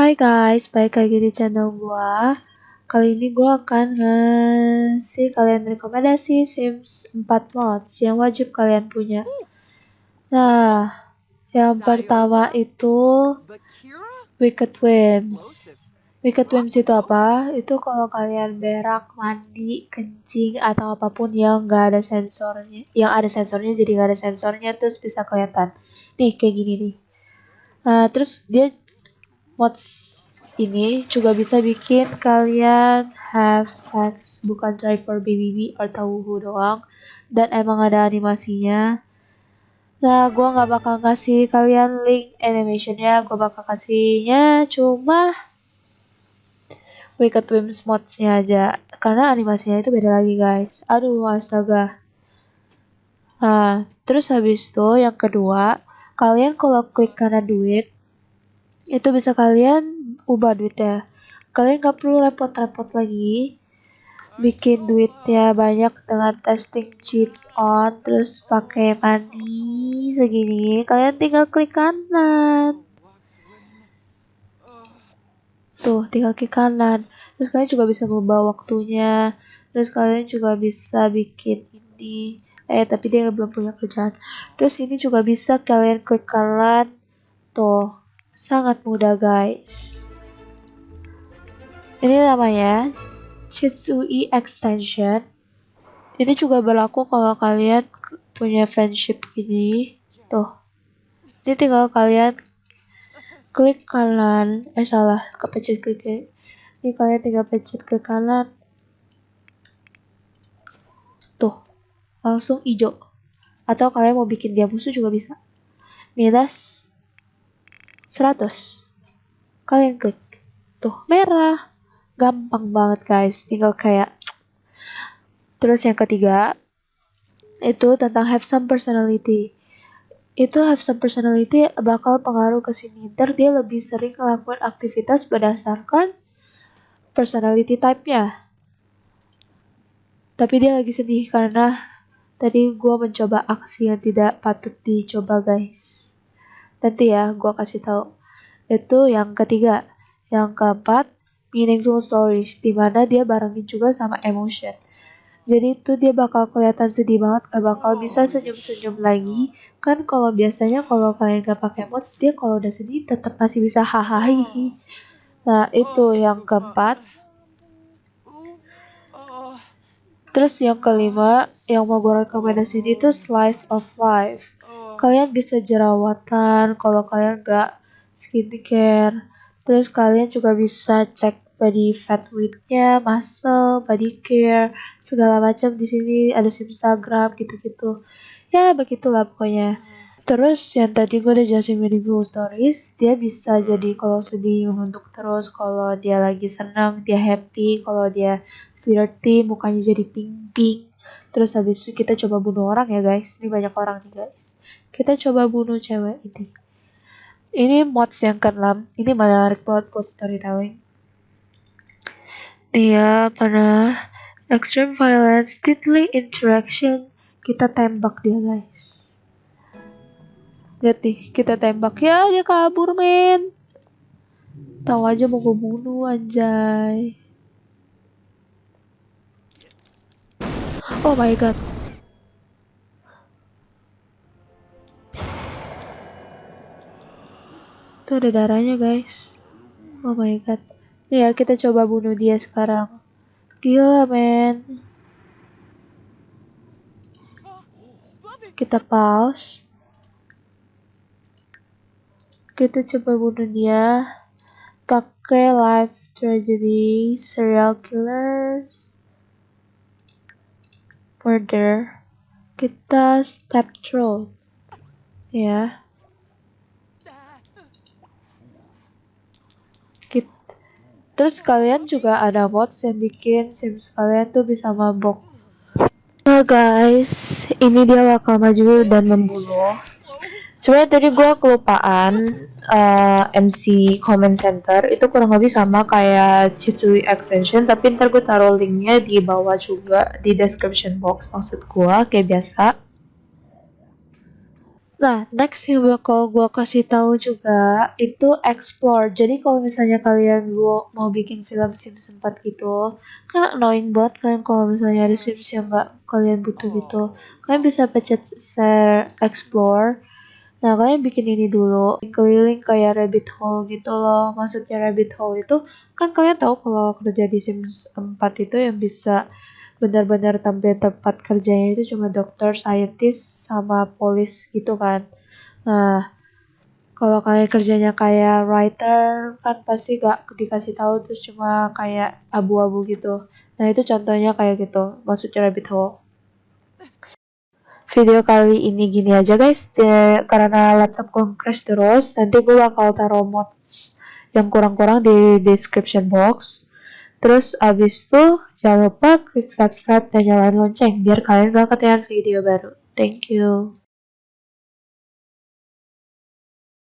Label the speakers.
Speaker 1: Hai guys, balik lagi di channel gua. Kali ini gua akan ngasih kalian rekomendasi Sims 4 mods yang wajib kalian punya. Nah, yang pertama itu Wicked Whims. Wicked Whims itu apa? Itu kalau kalian berak, mandi, kencing atau apa pun yang nggak ada sensornya, yang ada sensornya jadi nggak ada sensornya terus bisa kelihatan. Nih kayak gini nih. Nah, terus dia mods ini juga bisa bikin kalian have sex bukan try for baby atau wuhu doang. Dan emang ada animasinya. Nah gue nggak bakal kasih kalian link animationnya. Gue bakal kasihnya cuma Wicked Whims modsnya aja. Karena animasinya itu beda lagi guys. Aduh astaga. Nah terus habis itu yang kedua kalian kalau klik karena duit itu bisa kalian ubah duitnya. Kalian gak perlu repot-repot lagi bikin duitnya banyak dengan testing cheats on terus pakai money segini. Kalian tinggal klik kanan. Tuh tinggal klik kanan. Terus kalian juga bisa mengubah waktunya. Terus kalian juga bisa bikin ini. Eh tapi dia belum punya kerjaan. Terus ini juga bisa kalian klik kanan. Tuh Sangat mudah guys. Ini namanya Shitsui Extension. Ini juga berlaku kalau kalian punya friendship ini. Tuh. Ini tinggal kalian klik kanan. Eh salah, kepencet kiri. Ini kalian tinggal pencet ke kanan. Tuh. Langsung hijau. Atau kalian mau bikin dia musuh juga bisa. Minus 100 kalian klik. Tuh merah. Gampang banget guys. Tinggal kayak terus yang ketiga itu tentang have some personality. Itu have some personality bakal pengaruh ke sini. Ntar dia lebih sering ngelakuin aktivitas berdasarkan personality type-nya. Tapi dia lagi sedih karena tadi gue mencoba aksi yang tidak patut dicoba guys Nanti ya, gue kasih tahu. Itu yang ketiga. Yang keempat, meaningful stories, di mana dia barengin juga sama emotion. Jadi itu dia bakal kelihatan sedih banget, gak bakal bisa senyum-senyum lagi. Kan kalau biasanya kalau kalian gak pakai mods, dia kalau udah sedih tetap masih bisa hahaha. Nah itu yang keempat. Terus yang kelima, yang mau gue rekomendasiin itu slice of life kalian bisa jerawatan kalau kalian gak skincare. Terus kalian juga bisa cek body fat weightnya muscle body care segala macam di sini. Ada Instagram gitu-gitu. Ya begitulah pokoknya. Terus yang tadi gue udah jelasin meaningful stories dia bisa jadi kalau sedih untuk terus kalau dia lagi senang dia happy kalau dia flirty mukanya jadi pink pink terus habis itu kita coba bunuh orang ya guys. Ini banyak orang nih guys. Kita coba bunuh cewek ini. Ini mods yang keenam. Ini menarik banget buat storytelling. Dia pada extreme violence deadly interaction. Kita tembak dia guys. Lihat nih kita tembak. Ya dia kabur men. Tahu aja mau gue bunuh anjay oh my god Tuh ada darahnya guys. Oh my god. Ya kita coba bunuh dia sekarang. Gila men. Kita pause. Kita coba bunuh dia. Pakai life tragedy, serial killers, murder. Kita step troll. Ya. Terus kalian juga ada mods yang bikin Sims kalian tuh bisa mabok. Nah guys, ini dia bakal maju dan membunuh. Sebenarnya tadi gue kelupaan uh, eh, MC comment center itu kurang lebih sama kayak Chitsui extension tapi ntar gue taruh linknya di bawah juga di description box maksud gue kayak biasa Nah, next yang bakal gue kasih tahu juga itu explore. Jadi kalau misalnya kalian gua mau bikin film Sims 4 gitu, kan annoying banget kan kalau misalnya ada Sims yang nggak kalian butuh gitu. Kalian bisa pencet share explore. Nah, kalian bikin ini dulu, keliling kayak rabbit hole gitu loh. Maksudnya rabbit hole itu kan kalian tahu kalau kerja di Sims 4 itu yang bisa benar-benar tampil tempat kerjanya itu cuma dokter, scientist, sama polis gitu kan. Nah, kalau kalian kerjanya kayak writer kan pasti gak dikasih tahu terus cuma kayak abu-abu gitu. Nah itu contohnya kayak gitu, maksudnya rabbit hole. Video kali ini gini aja guys, karena laptop gue crash terus, nanti gue bakal taruh mods yang kurang-kurang di description box. Terus abis itu jangan lupa klik subscribe dan nyalain lonceng biar kalian gak ketinggalan video baru. Thank you.